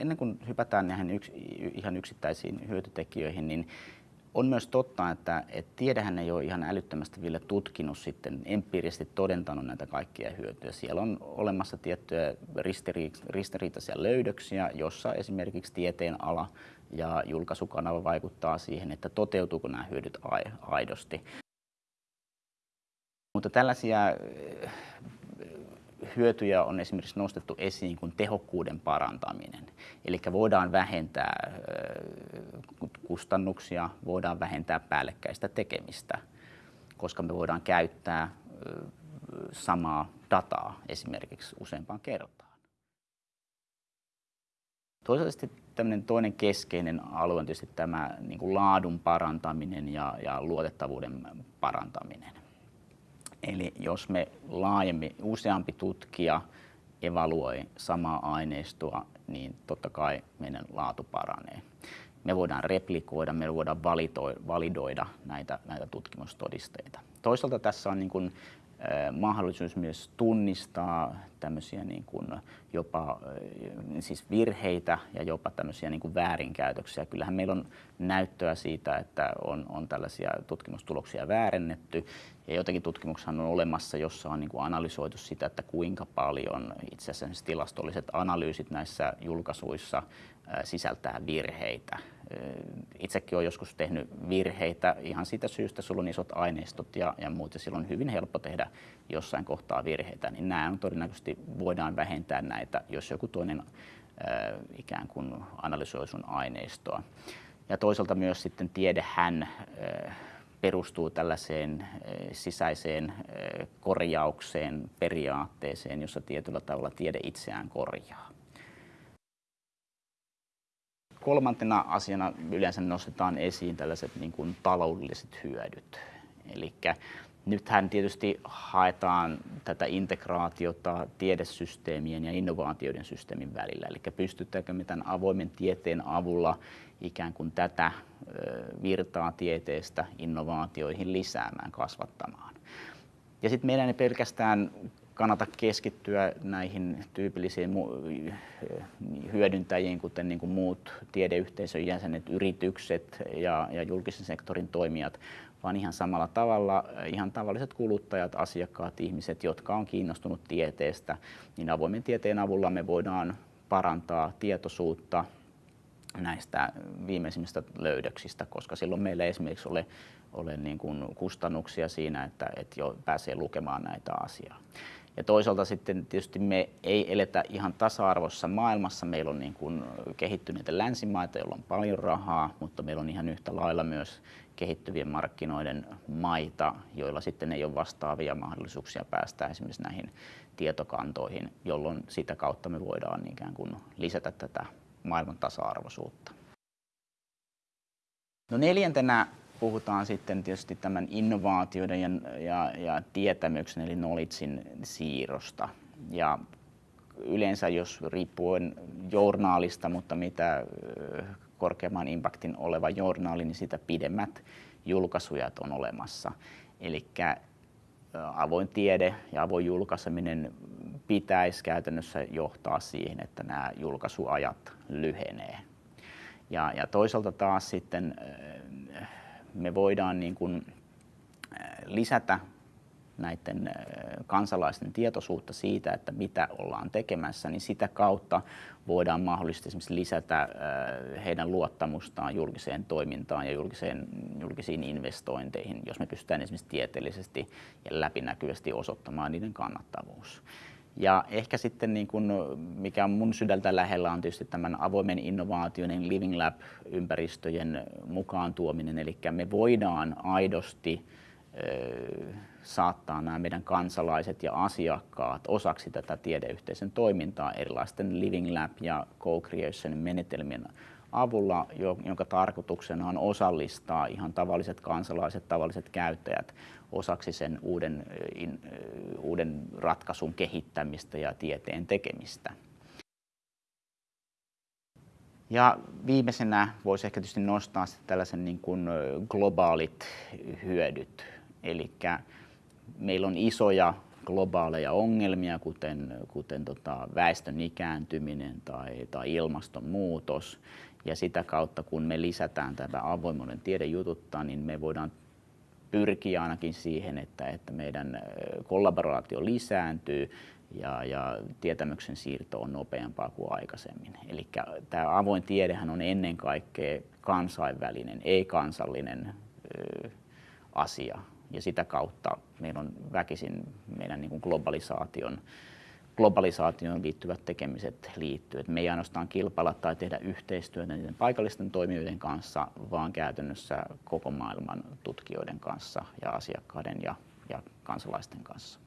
ennen kuin hypätään näihin yks, ihan yksittäisiin hyötytekijöihin, niin on myös totta, että, että tiedehän ei ole ihan älyttömästi vielä tutkinut sitten empiirisesti todentanut näitä kaikkia hyötyjä. Siellä on olemassa tiettyjä ristiriitaisia löydöksiä, jossa esimerkiksi tieteen ala ja julkaisukanava vaikuttaa siihen, että toteutuuko nämä hyödyt aidosti. Mutta tällaisia hyötyjä on esimerkiksi nostettu esiin kuin tehokkuuden parantaminen. Eli voidaan vähentää kustannuksia, voidaan vähentää päällekkäistä tekemistä, koska me voidaan käyttää samaa dataa esimerkiksi useampaan kertaan. Toisaalta tämmöinen toinen keskeinen alue on tietysti tämä niin kuin laadun parantaminen ja, ja luotettavuuden parantaminen. Eli jos me laajemmin, useampi tutkija evaluoi samaa aineistoa, niin totta kai meidän laatu paranee. Me voidaan replikoida, me voidaan validoida näitä, näitä tutkimustodisteita. Toisaalta tässä on niin kuin mahdollisuus myös tunnistaa tämmöisiä niin kuin jopa siis virheitä ja jopa tämmöisiä niin kuin väärinkäytöksiä. Kyllähän meillä on näyttöä siitä, että on, on tällaisia tutkimustuloksia väärennetty ja jotakin tutkimuksia on olemassa, jossa on niin kuin analysoitu sitä, että kuinka paljon itse asiassa tilastolliset analyysit näissä julkaisuissa sisältää virheitä. Itsekin olen joskus tehnyt virheitä ihan siitä syystä, sulla on isot aineistot ja, ja muut, ja silloin on hyvin helppo tehdä jossain kohtaa virheitä, niin nämä on todennäköisesti voidaan vähentää näitä, jos joku toinen äh, ikään kuin analysoi sun aineistoa. Ja toisaalta myös sitten tiedehän äh, perustuu tällaiseen sisäiseen korjaukseen, periaatteeseen, jossa tietyllä tavalla tiede itseään korjaa. Kolmantena asiana yleensä nostetaan esiin tällaiset niin kuin taloudelliset hyödyt. Eli nythän tietysti haetaan tätä integraatiota tiedesysteemien ja innovaatioiden systeemin välillä. Eli pystytäänkö me tämän avoimen tieteen avulla ikään kuin tätä virtaa tieteestä innovaatioihin lisäämään, kasvattamaan. Ja sitten meidän ei pelkästään kannata keskittyä näihin tyypillisiin hyödyntäjiin, kuten niin kuin muut tiedeyhteisön jäsenet, yritykset ja, ja julkisen sektorin toimijat, vaan ihan samalla tavalla ihan tavalliset kuluttajat, asiakkaat, ihmiset, jotka on kiinnostunut tieteestä, niin avoimen tieteen avulla me voidaan parantaa tietoisuutta näistä viimeisimmistä löydöksistä, koska silloin meillä ei esimerkiksi ole, ole niin kuin kustannuksia siinä, että, että jo pääsee lukemaan näitä asiaa. Ja toisaalta sitten tietysti me ei eletä ihan tasa-arvossa maailmassa. Meillä on niin kuin kehittyneitä länsimaita, joilla on paljon rahaa, mutta meillä on ihan yhtä lailla myös kehittyvien markkinoiden maita, joilla sitten ei ole vastaavia mahdollisuuksia päästä esimerkiksi näihin tietokantoihin, jolloin sitä kautta me voidaan ikään kuin lisätä tätä maailman tasa-arvoisuutta. No neljäntenä puhutaan sitten tietysti tämän innovaatioiden ja, ja, ja tietämyksen eli knowledgein siirrosta. Ja yleensä jos riippuen journaalista, mutta mitä korkeamman impaktin oleva journaali, niin sitä pidemmät julkaisujat on olemassa. Eli avoin tiede ja avoin julkaiseminen pitäisi käytännössä johtaa siihen, että nämä julkaisuajat lyhenee. Ja, ja toisaalta taas sitten me voidaan niin kuin lisätä näiden kansalaisten tietoisuutta siitä, että mitä ollaan tekemässä, niin sitä kautta voidaan mahdollisesti esimerkiksi lisätä heidän luottamustaan julkiseen toimintaan ja julkiseen, julkisiin investointeihin, jos me pystytään esimerkiksi tieteellisesti ja läpinäkyvästi osoittamaan niiden kannattavuus. Ja ehkä sitten niin kuin, mikä on mun sydältä lähellä on tietysti tämän avoimen innovaatioiden Living Lab-ympäristöjen mukaan tuominen. Eli me voidaan aidosti saattaa nämä meidän kansalaiset ja asiakkaat osaksi tätä tiedeyhteisön toimintaa erilaisten Living Lab ja Co-Creation menetelmien avulla, jonka tarkoituksena on osallistaa ihan tavalliset kansalaiset, tavalliset käyttäjät osaksi sen uuden, uuden ratkaisun kehittämistä ja tieteen tekemistä. Ja viimeisenä voisi ehkä tietysti nostaa tällaisen niin kuin globaalit hyödyt. Eli meillä on isoja globaaleja ongelmia, kuten, kuten tota väestön ikääntyminen tai, tai ilmastonmuutos. Ja sitä kautta, kun me lisätään tätä avoimuuden tiedejututta, niin me voidaan pyrkiä ainakin siihen, että, että meidän kollaboraatio lisääntyy ja, ja tietämyksen siirto on nopeampaa kuin aikaisemmin. Eli tämä avoin tiedehän on ennen kaikkea kansainvälinen, ei kansallinen asia. Ja sitä kautta meillä on väkisin meidän niin kuin globalisaation, globalisaatioon liittyvät tekemiset liittyy. me ei ainoastaan kilpailla tai tehdä yhteistyötä niiden paikallisten toimijoiden kanssa, vaan käytännössä koko maailman tutkijoiden kanssa ja asiakkaiden ja, ja kansalaisten kanssa.